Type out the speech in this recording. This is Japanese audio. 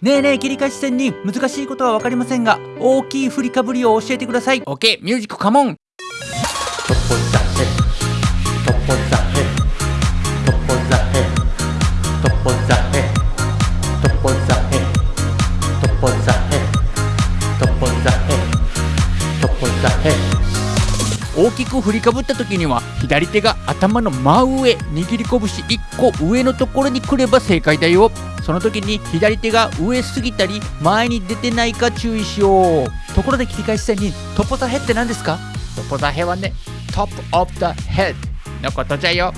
ねえねえ切り返し線に難しいことは分かりませんが大きい振りかぶりを教えてください。OK ミュージックカモン。トポザヘトポザヘトポザヘトポザヘトポザヘトポザヘトポザヘトポザヘ。大きく振りかぶった時には左手が頭の真上握り拳1個上のところに来れば正解だよ。その時に左手が上すぎたり前に出てないか注意しよう。ところで切り返し線にトポザヘって何ですか？トポザヘはね top of the head のことじゃよ。